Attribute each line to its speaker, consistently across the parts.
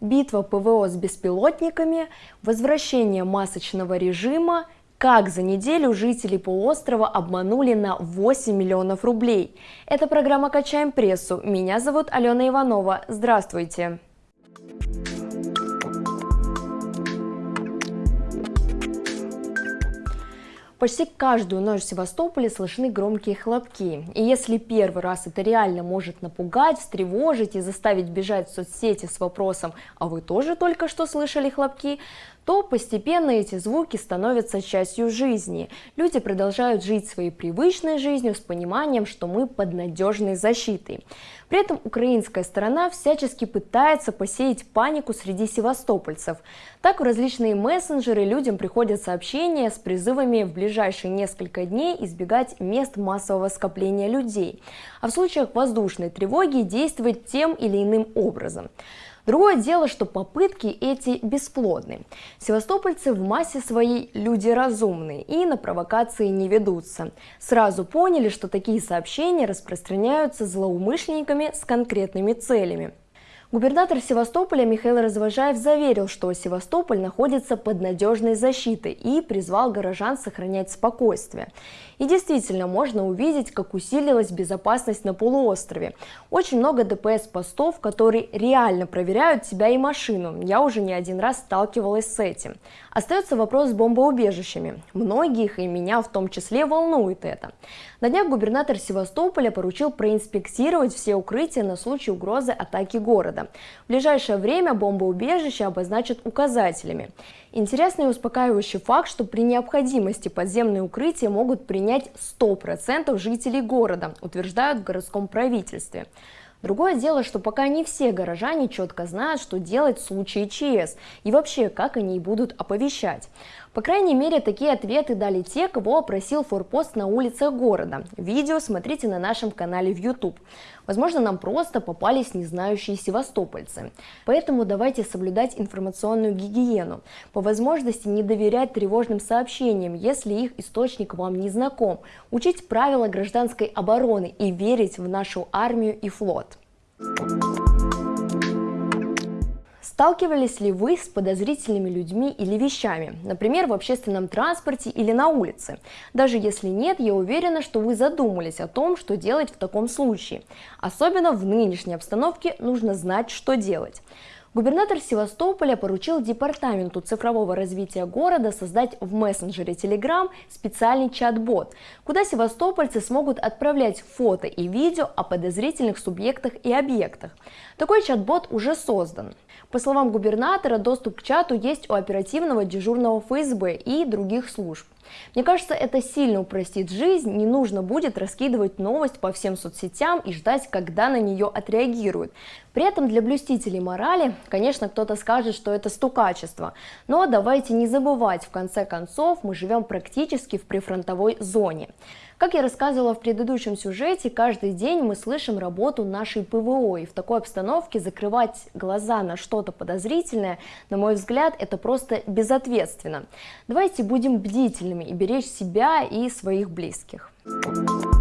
Speaker 1: битва ПВО с беспилотниками, возвращение масочного режима, как за неделю жители полуострова обманули на 8 миллионов рублей. Это программа «Качаем прессу». Меня зовут Алена Иванова. Здравствуйте. Почти каждую ночь в Севастополе слышны громкие хлопки. И если первый раз это реально может напугать, встревожить и заставить бежать в соцсети с вопросом «А вы тоже только что слышали хлопки?», то постепенно эти звуки становятся частью жизни. Люди продолжают жить своей привычной жизнью с пониманием, что мы под надежной защитой. При этом украинская сторона всячески пытается посеять панику среди севастопольцев. Так в различные мессенджеры людям приходят сообщения с призывами в ближайшие несколько дней избегать мест массового скопления людей, а в случаях воздушной тревоги действовать тем или иным образом. Другое дело, что попытки эти бесплодны. Севастопольцы в массе своей люди разумные и на провокации не ведутся. Сразу поняли, что такие сообщения распространяются злоумышленниками с конкретными целями. Губернатор Севастополя Михаил Развожаев заверил, что Севастополь находится под надежной защитой и призвал горожан сохранять спокойствие. И действительно, можно увидеть, как усилилась безопасность на полуострове. Очень много ДПС-постов, которые реально проверяют тебя и машину. Я уже не один раз сталкивалась с этим. Остается вопрос с бомбоубежищами. Многих, и меня в том числе, волнует это. На днях губернатор Севастополя поручил проинспектировать все укрытия на случай угрозы атаки города. В ближайшее время бомбоубежища обозначат указателями. Интересный и успокаивающий факт, что при необходимости подземные укрытия могут принять 100% жителей города, утверждают в городском правительстве. Другое дело, что пока не все горожане четко знают, что делать в случае ЧС и вообще, как они будут оповещать. По крайней мере, такие ответы дали те, кого опросил форпост на улицах города. Видео смотрите на нашем канале в YouTube. Возможно, нам просто попались незнающие севастопольцы. Поэтому давайте соблюдать информационную гигиену. По возможности не доверять тревожным сообщениям, если их источник вам не знаком. Учить правила гражданской обороны и верить в нашу армию и флот. Thank you. Сталкивались ли вы с подозрительными людьми или вещами, например, в общественном транспорте или на улице? Даже если нет, я уверена, что вы задумались о том, что делать в таком случае. Особенно в нынешней обстановке нужно знать, что делать. Губернатор Севастополя поручил Департаменту цифрового развития города создать в мессенджере Telegram специальный чат-бот, куда севастопольцы смогут отправлять фото и видео о подозрительных субъектах и объектах. Такой чат-бот уже создан. По словам губернатора, доступ к чату есть у оперативного дежурного ФСБ и других служб. Мне кажется, это сильно упростит жизнь, не нужно будет раскидывать новость по всем соцсетям и ждать, когда на нее отреагируют. При этом для блюстителей морали, конечно, кто-то скажет, что это стукачество, но давайте не забывать, в конце концов, мы живем практически в прифронтовой зоне. Как я рассказывала в предыдущем сюжете, каждый день мы слышим работу нашей ПВО, и в такой обстановке закрывать глаза на что-то подозрительное, на мой взгляд, это просто безответственно. Давайте будем бдительными и беречь себя и своих близких. В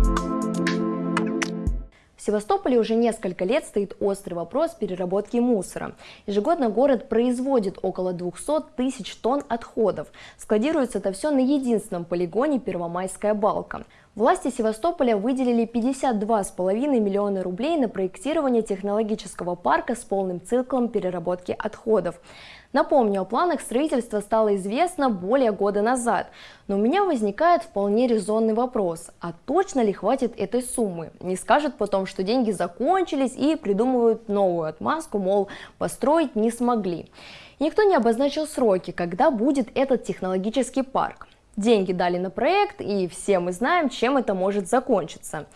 Speaker 1: Севастополе уже несколько лет стоит острый вопрос переработки мусора. Ежегодно город производит около 200 тысяч тонн отходов. Складируется это все на единственном полигоне Первомайская балка. Власти Севастополя выделили 52,5 миллиона рублей на проектирование технологического парка с полным циклом переработки отходов. Напомню, о планах строительства стало известно более года назад, но у меня возникает вполне резонный вопрос, а точно ли хватит этой суммы? Не скажут потом, что деньги закончились и придумывают новую отмазку, мол, построить не смогли. Никто не обозначил сроки, когда будет этот технологический парк. Деньги дали на проект, и все мы знаем, чем это может закончиться.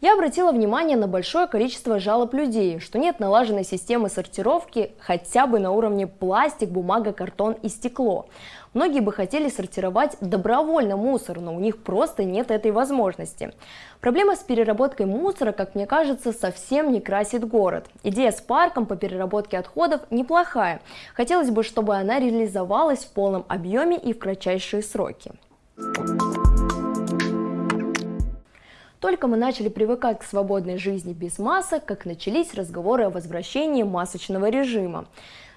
Speaker 1: Я обратила внимание на большое количество жалоб людей, что нет налаженной системы сортировки хотя бы на уровне пластик, бумага, картон и стекло. Многие бы хотели сортировать добровольно мусор, но у них просто нет этой возможности. Проблема с переработкой мусора, как мне кажется, совсем не красит город. Идея с парком по переработке отходов неплохая. Хотелось бы, чтобы она реализовалась в полном объеме и в кратчайшие сроки. Только мы начали привыкать к свободной жизни без масок, как начались разговоры о возвращении масочного режима.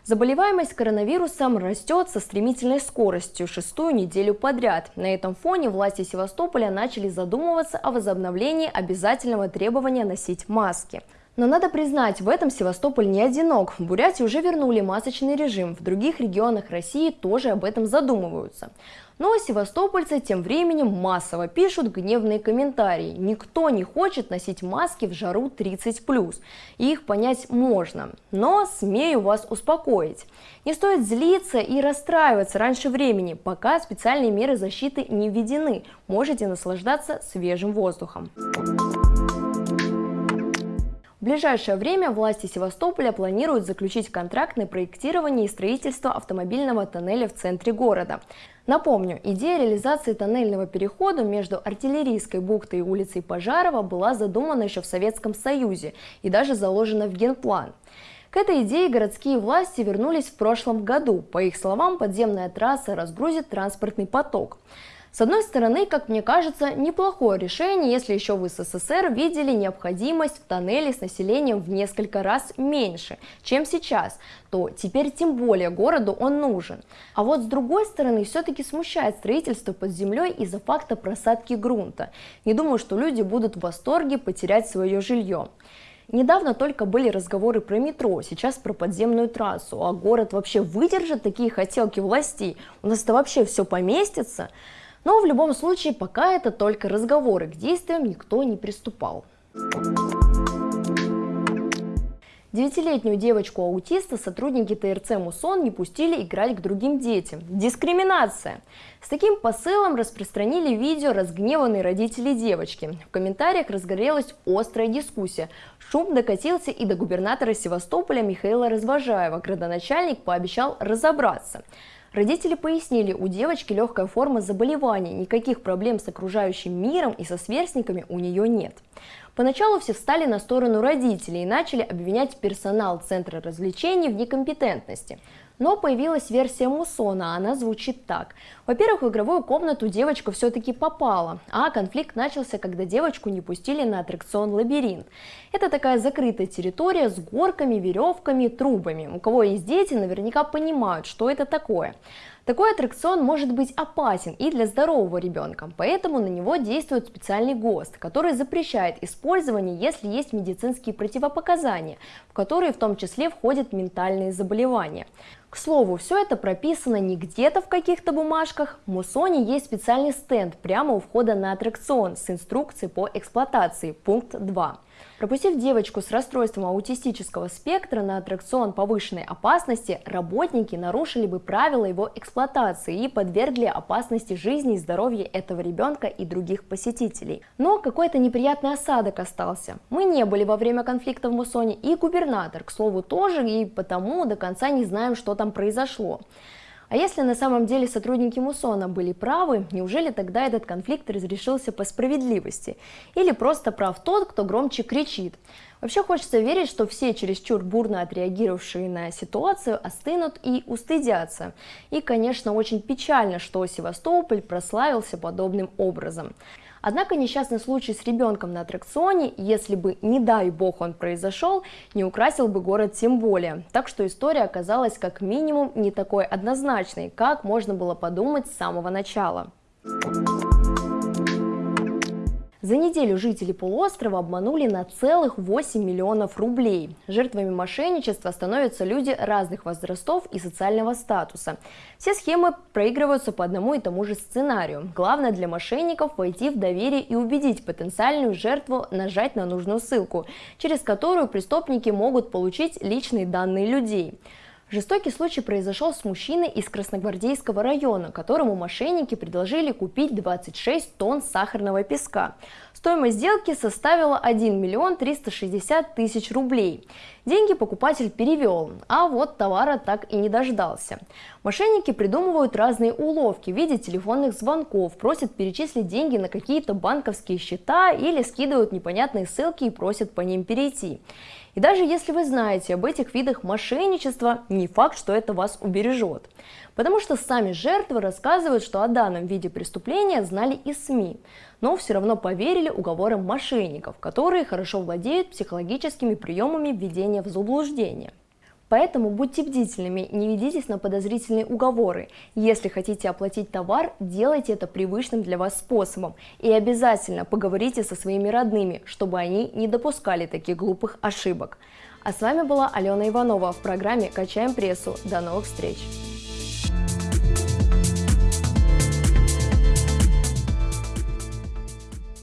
Speaker 1: Заболеваемость коронавирусом растет со стремительной скоростью шестую неделю подряд. На этом фоне власти Севастополя начали задумываться о возобновлении обязательного требования носить маски. Но надо признать, в этом Севастополь не одинок. В Бурятии уже вернули масочный режим, в других регионах России тоже об этом задумываются. Но севастопольцы тем временем массово пишут гневные комментарии. Никто не хочет носить маски в жару 30+, и их понять можно. Но смею вас успокоить. Не стоит злиться и расстраиваться раньше времени, пока специальные меры защиты не введены. Можете наслаждаться свежим воздухом. В ближайшее время власти Севастополя планируют заключить контракт на проектирование и строительство автомобильного тоннеля в центре города. Напомню, идея реализации тоннельного перехода между Артиллерийской бухтой и улицей Пожарова была задумана еще в Советском Союзе и даже заложена в генплан. К этой идее городские власти вернулись в прошлом году. По их словам, подземная трасса разгрузит транспортный поток. С одной стороны, как мне кажется, неплохое решение, если еще в СССР видели необходимость в тоннеле с населением в несколько раз меньше, чем сейчас, то теперь тем более городу он нужен. А вот с другой стороны, все-таки смущает строительство под землей из-за факта просадки грунта. Не думаю, что люди будут в восторге потерять свое жилье. Недавно только были разговоры про метро, сейчас про подземную трассу. А город вообще выдержит такие хотелки властей? У нас это вообще все поместится? Но в любом случае пока это только разговоры, к действиям никто не приступал. Девятилетнюю девочку-аутиста сотрудники ТРЦ «Мусон» не пустили играть к другим детям. Дискриминация! С таким посылом распространили видео разгневанные родители девочки. В комментариях разгорелась острая дискуссия. Шум докатился и до губернатора Севастополя Михаила Развожаева. Градоначальник пообещал разобраться. Родители пояснили, у девочки легкая форма заболевания, никаких проблем с окружающим миром и со сверстниками у нее нет. Поначалу все встали на сторону родителей и начали обвинять персонал Центра развлечений в некомпетентности. Но появилась версия Мусона, она звучит так. Во-первых, в игровую комнату девочка все-таки попала, а конфликт начался, когда девочку не пустили на аттракцион «Лабиринт». Это такая закрытая территория с горками, веревками, трубами. У кого есть дети, наверняка понимают, что это такое. Такой аттракцион может быть опасен и для здорового ребенка, поэтому на него действует специальный ГОСТ, который запрещает использование, если есть медицинские противопоказания, в которые в том числе входят ментальные заболевания. К слову, все это прописано не где-то в каких-то бумажках. В Мусоне есть специальный стенд прямо у входа на аттракцион с инструкцией по эксплуатации, пункт 2. Пропустив девочку с расстройством аутистического спектра на аттракцион повышенной опасности, работники нарушили бы правила его эксплуатации и подвергли опасности жизни и здоровья этого ребенка и других посетителей. Но какой-то неприятный осадок остался. Мы не были во время конфликта в Мусоне и губернатор, к слову, тоже, и потому до конца не знаем, что там произошло. А если на самом деле сотрудники Мусона были правы, неужели тогда этот конфликт разрешился по справедливости? Или просто прав тот, кто громче кричит? Вообще хочется верить, что все чересчур бурно отреагировавшие на ситуацию остынут и устыдятся. И, конечно, очень печально, что Севастополь прославился подобным образом. Однако несчастный случай с ребенком на аттракционе, если бы, не дай бог, он произошел, не украсил бы город тем более. Так что история оказалась как минимум не такой однозначной, как можно было подумать с самого начала. За неделю жители полуострова обманули на целых 8 миллионов рублей. Жертвами мошенничества становятся люди разных возрастов и социального статуса. Все схемы проигрываются по одному и тому же сценарию. Главное для мошенников войти в доверие и убедить потенциальную жертву нажать на нужную ссылку, через которую преступники могут получить личные данные людей. Жестокий случай произошел с мужчиной из Красногвардейского района, которому мошенники предложили купить 26 тонн сахарного песка. Стоимость сделки составила 1 миллион 360 тысяч рублей. Деньги покупатель перевел, а вот товара так и не дождался. Мошенники придумывают разные уловки в виде телефонных звонков, просят перечислить деньги на какие-то банковские счета или скидывают непонятные ссылки и просят по ним перейти. И даже если вы знаете об этих видах мошенничества, не факт, что это вас убережет. Потому что сами жертвы рассказывают, что о данном виде преступления знали и СМИ, но все равно поверили уговорам мошенников, которые хорошо владеют психологическими приемами введения в заблуждение. Поэтому будьте бдительными, не ведитесь на подозрительные уговоры. Если хотите оплатить товар, делайте это привычным для вас способом. И обязательно поговорите со своими родными, чтобы они не допускали таких глупых ошибок. А с вами была Алена Иванова в программе «Качаем прессу». До новых встреч!